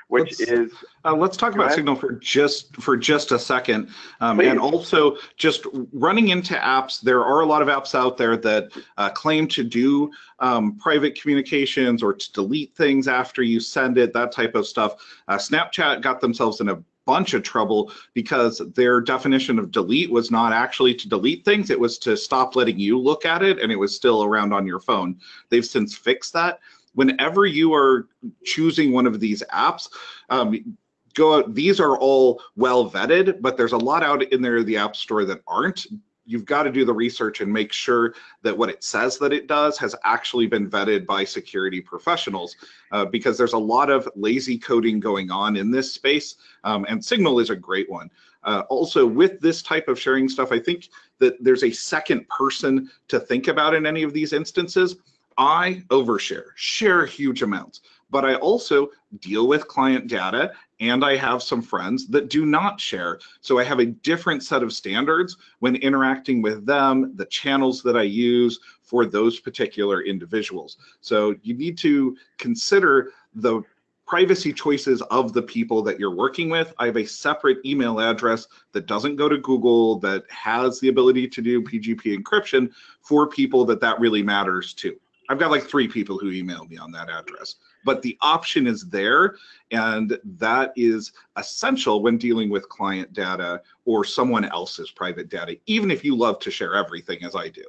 which let's, is uh, let's talk about signal for just for just a second um, and also just running into apps. There are a lot of apps out there that uh, claim to do um, private communications or to delete things after you send it that type of stuff. Uh, snapchat got themselves in a bunch of trouble because their definition of delete was not actually to delete things. It was to stop letting you look at it and it was still around on your phone. They've since fixed that whenever you are choosing one of these apps, um, go out, these are all well vetted, but there's a lot out in there the App Store that aren't. You've got to do the research and make sure that what it says that it does has actually been vetted by security professionals uh, because there's a lot of lazy coding going on in this space, um, and Signal is a great one. Uh, also, with this type of sharing stuff, I think that there's a second person to think about in any of these instances. I overshare, share huge amounts, but I also deal with client data and I have some friends that do not share. So I have a different set of standards when interacting with them, the channels that I use for those particular individuals. So you need to consider the privacy choices of the people that you're working with. I have a separate email address that doesn't go to Google that has the ability to do PGP encryption for people that that really matters to. I've got like three people who email me on that address, but the option is there. And that is essential when dealing with client data or someone else's private data, even if you love to share everything as I do.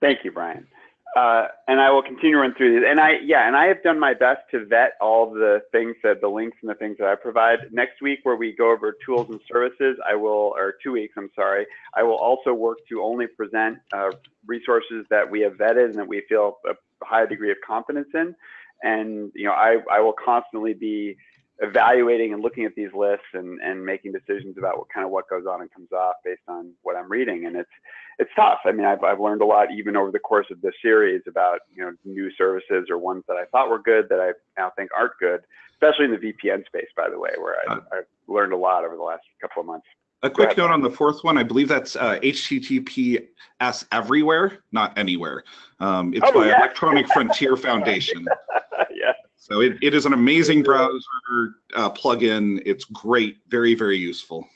Thank you, Brian. Uh, and I will continue to run through these. And I, yeah, and I have done my best to vet all the things that the links and the things that I provide. Next week, where we go over tools and services, I will, or two weeks, I'm sorry, I will also work to only present uh, resources that we have vetted and that we feel a high degree of confidence in. And you know, I, I will constantly be evaluating and looking at these lists and, and making decisions about what kind of what goes on and comes off based on what I'm reading. And it's it's tough. I mean, I've, I've learned a lot even over the course of this series about you know new services or ones that I thought were good that I now think aren't good, especially in the VPN space, by the way, where I, have learned a lot over the last couple of months. A quick note on the fourth one. I believe that's uh, HTTPS everywhere, not anywhere. Um, it's oh, by yeah. Electronic Frontier Foundation. yeah. So it, it is an amazing browser uh, plugin. It's great, very, very useful.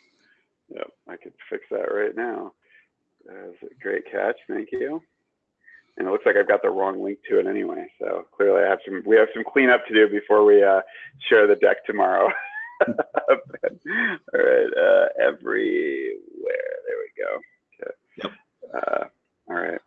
Yep, I could fix that right now. That's a great catch. Thank you. And it looks like I've got the wrong link to it anyway. So clearly, I have some. We have some cleanup to do before we uh, share the deck tomorrow. All right, uh, everywhere. There we go. Okay. Yep. Uh, all right.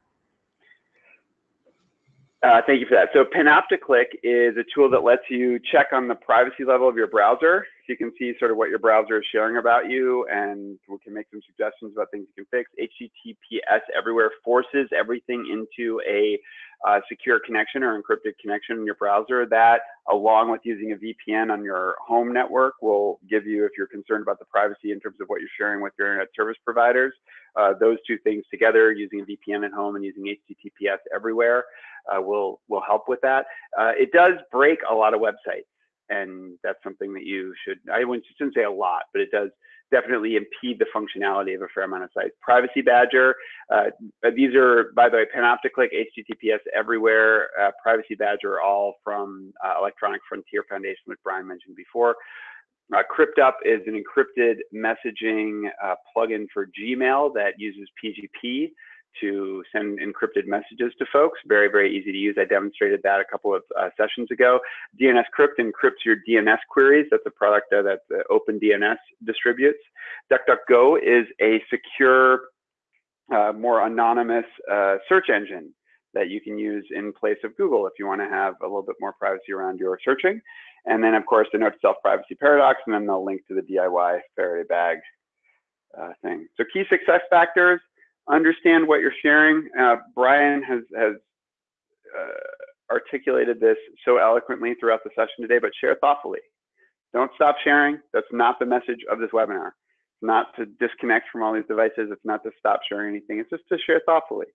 Uh, thank you for that. So Panopticlick is a tool that lets you check on the privacy level of your browser. So you can see sort of what your browser is sharing about you and we can make some suggestions about things you can fix. HTTPS everywhere forces everything into a uh, secure connection or encrypted connection in your browser. That, along with using a VPN on your home network, will give you, if you're concerned about the privacy in terms of what you're sharing with your internet service providers, uh, those two things together, using a VPN at home and using HTTPS everywhere, uh, will will help with that. Uh, it does break a lot of websites, and that's something that you should. I wouldn't say a lot, but it does definitely impede the functionality of a fair amount of sites. Privacy Badger, uh, these are, by the way, Panopticlick, HTTPS everywhere, uh, Privacy Badger, all from uh, Electronic Frontier Foundation, which Brian mentioned before. Uh, CryptUp is an encrypted messaging uh, plugin for Gmail that uses PGP to send encrypted messages to folks. Very, very easy to use. I demonstrated that a couple of uh, sessions ago. DNS Crypt encrypts your DNS queries. That's a product that OpenDNS distributes. DuckDuckGo is a secure, uh, more anonymous uh, search engine that you can use in place of Google if you want to have a little bit more privacy around your searching. And then, of course, the note to self privacy paradox, and then the link to the DIY Faraday bag uh, thing. So, key success factors understand what you're sharing. Uh, Brian has, has uh, articulated this so eloquently throughout the session today, but share thoughtfully. Don't stop sharing. That's not the message of this webinar. It's not to disconnect from all these devices. It's not to stop sharing anything. It's just to share thoughtfully.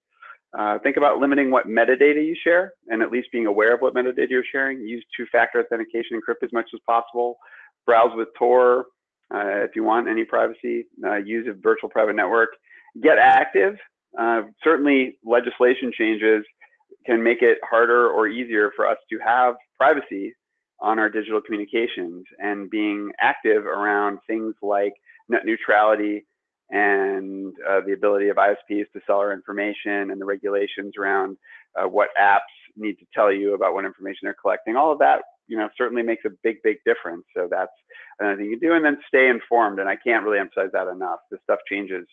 Uh, think about limiting what metadata you share and at least being aware of what metadata you're sharing. Use two-factor authentication, encrypt as much as possible. Browse with Tor uh, if you want any privacy. Uh, use a virtual private network. Get active. Uh, certainly legislation changes can make it harder or easier for us to have privacy on our digital communications and being active around things like net neutrality, and uh, the ability of ISPs to sell our information and the regulations around uh, what apps need to tell you about what information they're collecting. All of that, you know, certainly makes a big, big difference. So that's another thing you do, and then stay informed. And I can't really emphasize that enough. This stuff changes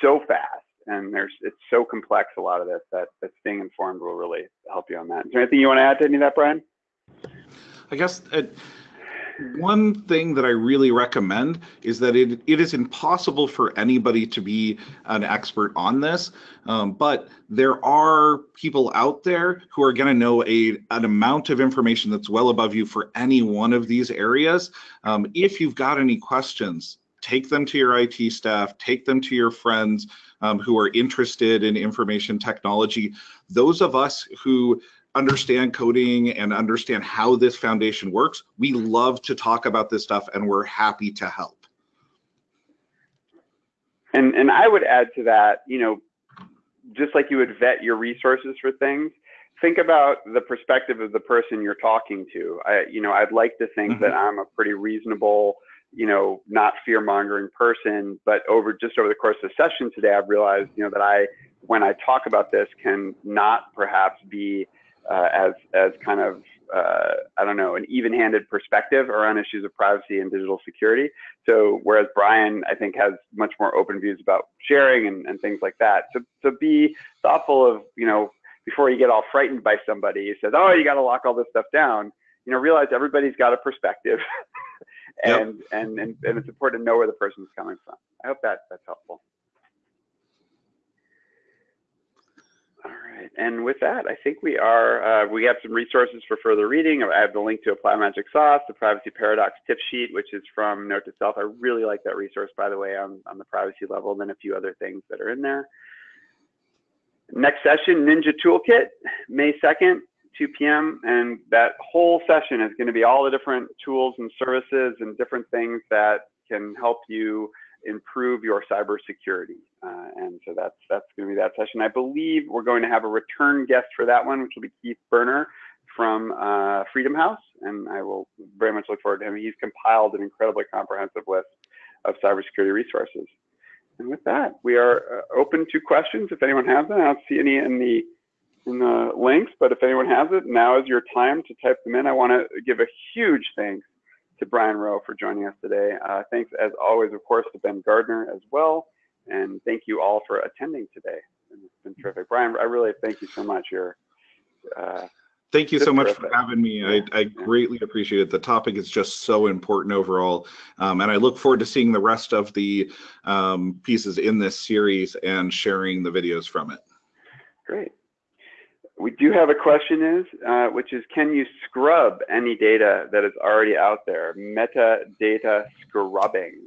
so fast, and there's it's so complex. A lot of this that, that staying informed will really help you on that. Is there anything you want to add to any of that, Brian? I guess. It one thing that I really recommend is that it, it is impossible for anybody to be an expert on this, um, but there are people out there who are going to know a, an amount of information that's well above you for any one of these areas. Um, if you've got any questions, take them to your IT staff, take them to your friends um, who are interested in information technology. Those of us who understand coding and understand how this foundation works, we love to talk about this stuff and we're happy to help. And, and I would add to that, you know, just like you would vet your resources for things, think about the perspective of the person you're talking to. I, you know, I'd like to think mm-hmm. that I'm a pretty reasonable, you know, not fear mongering person, but over just over the course of the session today, I've realized, you know, that I, when I talk about this, can not perhaps be uh, as as kind of uh, I don't know an even-handed perspective around issues of privacy and digital security. So whereas Brian I think has much more open views about sharing and, and things like that. So so be thoughtful of you know before you get all frightened by somebody who says oh you got to lock all this stuff down. You know realize everybody's got a perspective. and, yep. and and and it's important to know where the person's coming from. I hope that that's helpful. Right. And with that, I think we are, uh, we have some resources for further reading. I have the link to Apply Magic Sauce, the Privacy Paradox tip sheet, which is from Note to Self. I really like that resource, by the way, on, on the privacy level, and then a few other things that are in there. Next session, Ninja Toolkit, May 2nd, 2 p.m. And that whole session is going to be all the different tools and services and different things that can help you improve your cybersecurity. Uh, and so that's that's going to be that session. I believe we're going to have a return guest for that one, which will be Keith Berner from uh, Freedom House, and I will very much look forward to him. He's compiled an incredibly comprehensive list of cybersecurity resources. And with that, we are uh, open to questions if anyone has them. I don't see any in the in the links, but if anyone has it, now is your time to type them in. I want to give a huge thanks to Brian Rowe for joining us today. Uh, thanks, as always, of course, to Ben Gardner as well. And thank you all for attending today. It's been terrific. Brian, I really thank you so much. You're, uh, Thank you so much for having me. I, I greatly appreciate it. The topic is just so important overall. Um, and I look forward to seeing the rest of the um, pieces in this series and sharing the videos from it. Great we do have a question is, uh, which is, can you scrub any data that is already out there? Metadata scrubbing.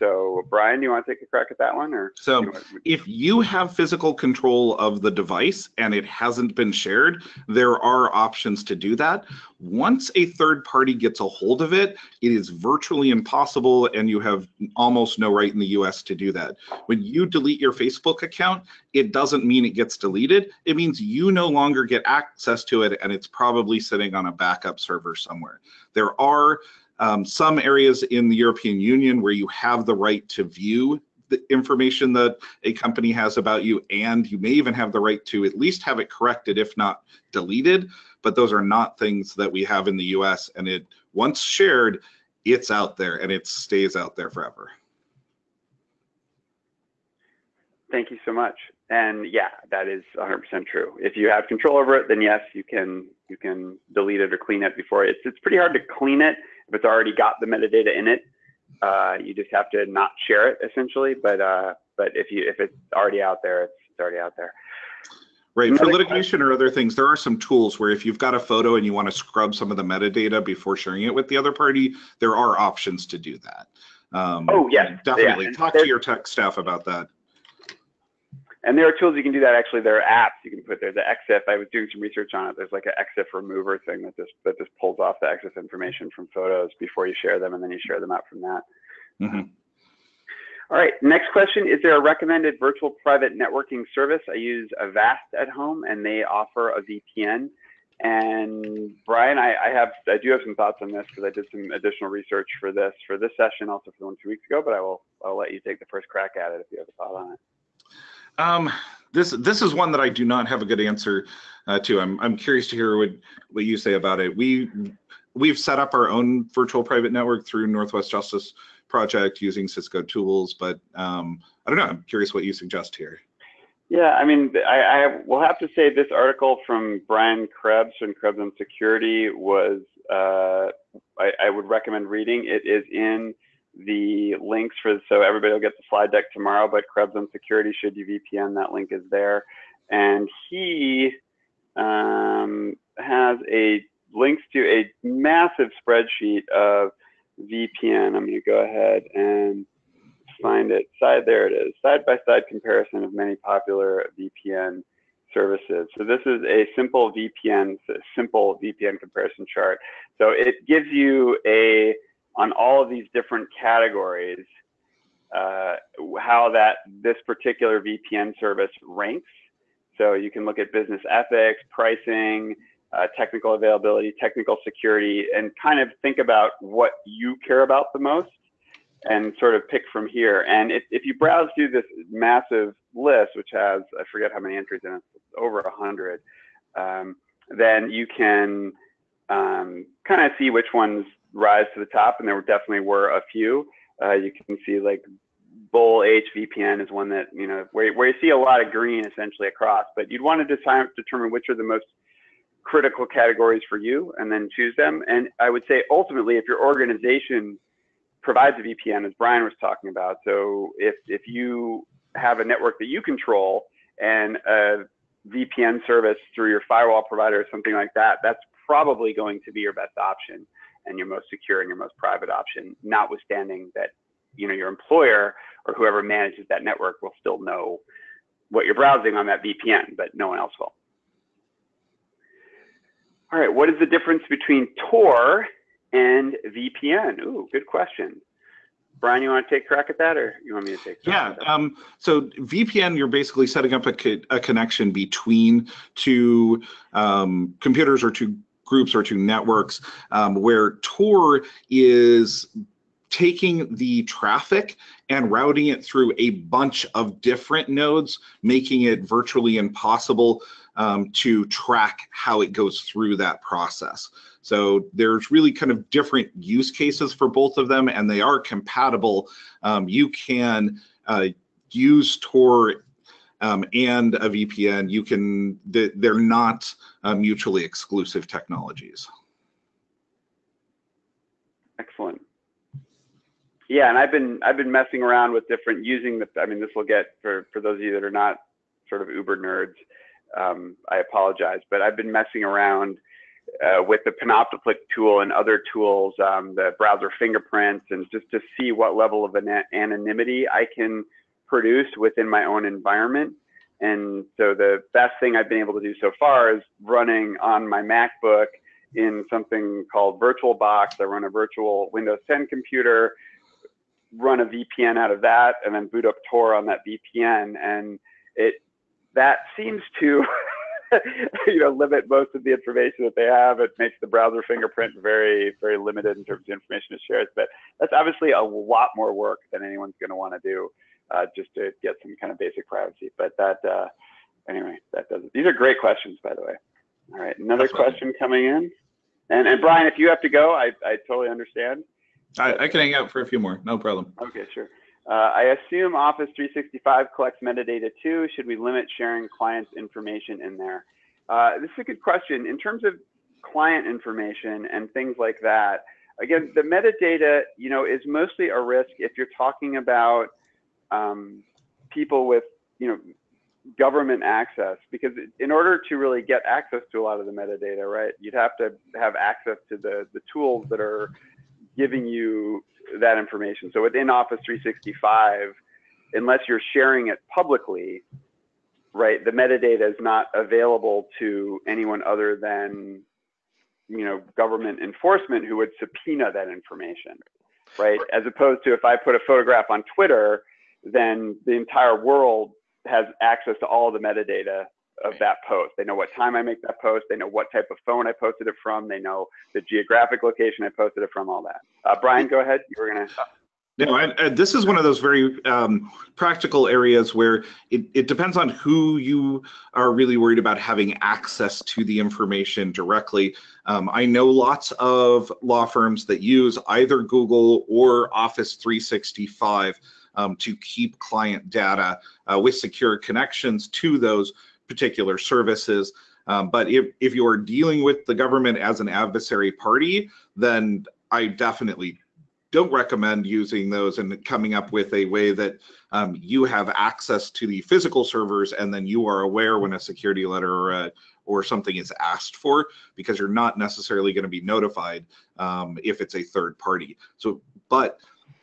So Brian, you want to take a crack at that one or? So you if you have physical control of the device and it hasn't been shared, there are options to do that. Once a third party gets a hold of it, it is virtually impossible and you have almost no right in the US to do that. When you delete your Facebook account, it doesn't mean it gets deleted. It means you no longer get access to it and it's probably sitting on a backup server somewhere. There are um, some areas in the European Union where you have the right to view the information that a company has about you, and you may even have the right to at least have it corrected, if not deleted. But those are not things that we have in the US. And it once shared, it's out there and it stays out there forever. Thank you so much. And yeah, that is 100% true. If you have control over it, then yes, you can you can delete it or clean it before it's it's pretty hard to clean it if it's already got the metadata in it, uh, you just have to not share it essentially. But uh, but if you if it's already out there, it's, it's already out there. Right. For litigation or other things, there are some tools where if you've got a photo and you want to scrub some of the metadata before sharing it with the other party, there are options to do that. Um, oh, yes. Definitely. Yeah. Talk to your tech staff about that. And there are tools you can do that. Actually, there are apps you can put there. The EXIF, I was doing some research on it. There's like an EXIF remover thing that just that just pulls off the EXIF information from photos before you share them, and then you share them out from that. Mm -hmm. All right, next question. Is there a recommended virtual private networking service? I use Avast at home and they offer a VPN. And Brian, I, I have I do have some thoughts on this because I did some additional research for this for this session, also for the one two weeks ago, but I will I'll let you take the first crack at it if you have a thought on it. Um, this this is one that I do not have a good answer uh, to. I'm I'm curious to hear what what you say about it. We we've set up our own virtual private network through Northwest Justice Project using Cisco tools, but um, I don't know. I'm curious what you suggest here. Yeah, I mean, I, I will have to say this article from Brian Krebs from Krebs on Security was uh, I, I would recommend reading. It is in the links for so everybody will get the slide deck tomorrow but krebs on security should you vpn that link is there. And he um, has a links to a massive spreadsheet of vpn i'm going to go ahead and find it. Side there it is. Side by side comparison of many popular vpn services. So this is a simple vpn simple vpn comparison chart. So it gives you a on all of these different categories, uh, how that this particular VPN service ranks. So you can look at business ethics, pricing, uh, technical availability, technical security, and kind of think about what you care about the most and sort of pick from here. And if, if you browse through this massive list, which has, I forget how many entries in it, over a hundred, um, then you can um, kind of see which ones rise to the top, and there definitely were a few. Uh, you can see like BolehVPN is one that you know where where you see a lot of green essentially across, but you'd want to decide, determine which are the most critical categories for you, and then choose them. And I would say ultimately, if your organization provides a VPN, as Brian was talking about, so if if you have a network that you control and a VPN service through your firewall provider or something like that, that's probably going to be your best option and your most secure and your most private option, notwithstanding that you know your employer or whoever manages that network will still know what you're browsing on that VPN, but no one else will. All right, what is the difference between Tor and VPN? Ooh, good question. Brian, you want to take a crack at that, or you want me to take? Yeah. Um, so VPN, you're basically setting up a, co a connection between two um, computers or two groups or to networks, um, where Tor is taking the traffic and routing it through a bunch of different nodes, making it virtually impossible um, to track how it goes through that process. So there's really kind of different use cases for both of them, and they are compatible. Um, you can uh, use Tor um, and a VPN, you can, they're not uh, mutually exclusive technologies. Excellent. Yeah, and I've been I've been messing around with different using the. I mean, this will get for for those of you that are not sort of uber nerds. Um, I apologize, but I've been messing around uh, with the Panopticlick tool and other tools, um, the browser fingerprints, and just to see what level of anonymity I can produce within my own environment. And so the best thing I've been able to do so far is running on my MacBook in something called VirtualBox. I run a virtual Windows 10 computer, run a VPN out of that, and then boot up Tor on that VPN. And it that seems to you know limit most of the information that they have. It makes the browser fingerprint very very limited in terms of information it shares. But that's obviously a lot more work than anyone's going to want to do uh, just to get some kind of basic privacy. But that, uh, anyway, that does it. These are great questions, by the way. All right, another question coming in. And, and Brian, if you have to go, I, I totally understand. I, I can hang out for a few more, no problem. Okay, sure. Uh, I assume Office 365 collects metadata too. Should we limit sharing clients' information in there? Uh, this is a good question. In terms of client information and things like that, again, the metadata, you know, is mostly a risk if you're talking about um, people with, you know, government access because in order to really get access to a lot of the metadata, right, you'd have to have access to the, the tools that are giving you that information. So within Office 365, unless you're sharing it publicly, right, the metadata is not available to anyone other than, you know, government enforcement who would subpoena that information, right? As opposed to if I put a photograph on Twitter, then the entire world has access to all the metadata of that post. They know what time I make that post. They know what type of phone I posted it from. They know the geographic location I posted it from, all that. Uh, Brian, go ahead. You were going to. No, and, and, this is one of those very um, practical areas where it, it depends on who you are really worried about having access to the information directly. Um, I know lots of law firms that use either Google or Office 365 um, to keep client data uh, with secure connections to those particular services. Um, but if, if you're dealing with the government as an adversary party, then I definitely don't recommend using those and coming up with a way that um, you have access to the physical servers and then you are aware when a security letter or, a, or something is asked for because you're not necessarily going to be notified um, if it's a third party. So, but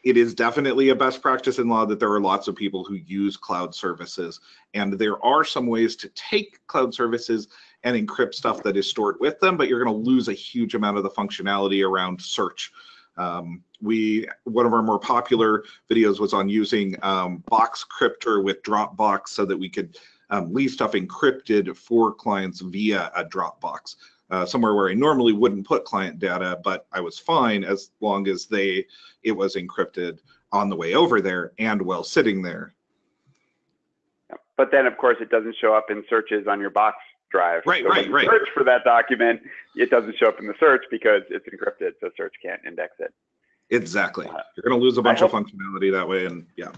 it is definitely a best practice in law that there are lots of people who use cloud services and there are some ways to take cloud services and encrypt stuff that is stored with them, but you're going to lose a huge amount of the functionality around search. Um, we one of our more popular videos was on using um, Boxcryptor with Dropbox so that we could um, leave stuff encrypted for clients via a Dropbox. Uh, somewhere where I normally wouldn't put client data, but I was fine as long as they it was encrypted on the way over there and while sitting there. But then, of course, it doesn't show up in searches on your box drive. Right, so right, right. Search for that document, it doesn't show up in the search because it's encrypted, so search can't index it. Exactly. Uh, You're going to lose a bunch of functionality that way, and yeah.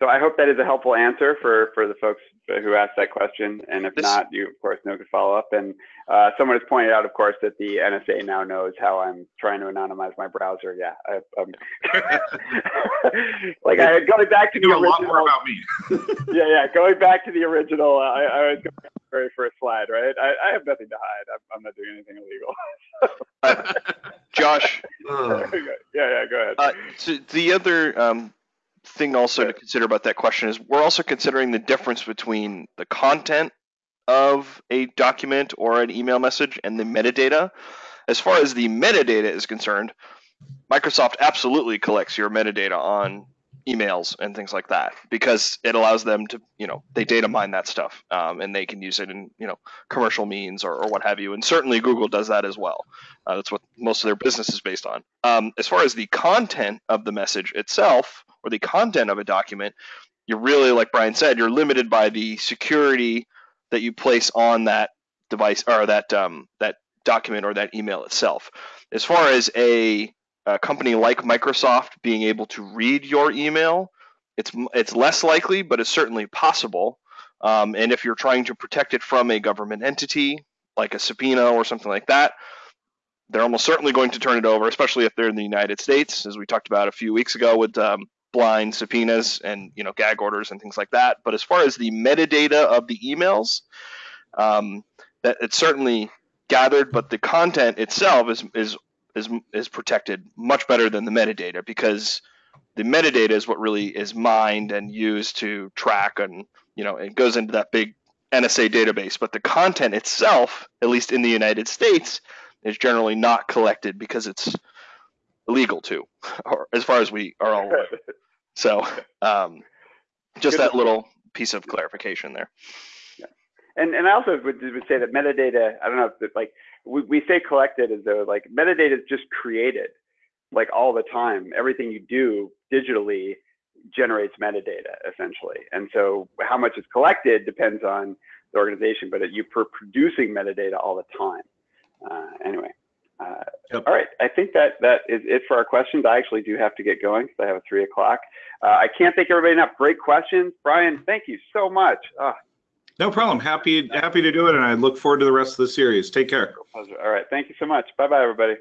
So I hope that is a helpful answer for for the folks who asked that question, and if this, not, you of course know to follow up. And uh, someone has pointed out, of course, that the NSA now knows how I'm trying to anonymize my browser. Yeah, I, um, like I going back to the original. A lot more about me. yeah, yeah, going back to the original. I, I was going to the very first slide, right? I, I have nothing to hide. I'm, I'm not doing anything illegal. uh, Josh. yeah, yeah, go ahead. Uh, so the other um, thing also to consider about that question is we're also considering the difference between the content of a document or an email message and the metadata. As far as the metadata is concerned, Microsoft absolutely collects your metadata on emails and things like that because it allows them to, you know, they data mine that stuff um, and they can use it in, you know, commercial means or, or what have you. And certainly Google does that as well. Uh, that's what most of their business is based on. Um, as far as the content of the message itself, or the content of a document, you're really, like Brian said, you're limited by the security that you place on that device or that um, that document or that email itself. As far as a, a company like Microsoft being able to read your email, it's it's less likely, but it's certainly possible. Um, and if you're trying to protect it from a government entity like a subpoena or something like that, they're almost certainly going to turn it over, especially if they're in the United States, as we talked about a few weeks ago with um, blind subpoenas and you know gag orders and things like that. But as far as the metadata of the emails, um, that it's certainly gathered, but the content itself is is is is protected much better than the metadata because the metadata is what really is mined and used to track and you know it goes into that big NSA database. But the content itself, at least in the United States, is generally not collected because it's illegal to, or as far as we are all aware. So, um, just that little piece of clarification there. Yeah. And and I also would, would say that metadata. I don't know if like we, we say collected as though like metadata is just created like all the time. Everything you do digitally generates metadata essentially. And so how much is collected depends on the organization, but you are producing metadata all the time. Uh, anyway. Uh, yep. All right, I think that that is it for our questions. I actually do have to get going because I have a three o'clock. Uh, I can't thank everybody enough. Great questions, Brian. Thank you so much. Oh. No problem. Happy happy to do it, and I look forward to the rest of the series. Take care. All right, thank you so much. Bye bye, everybody.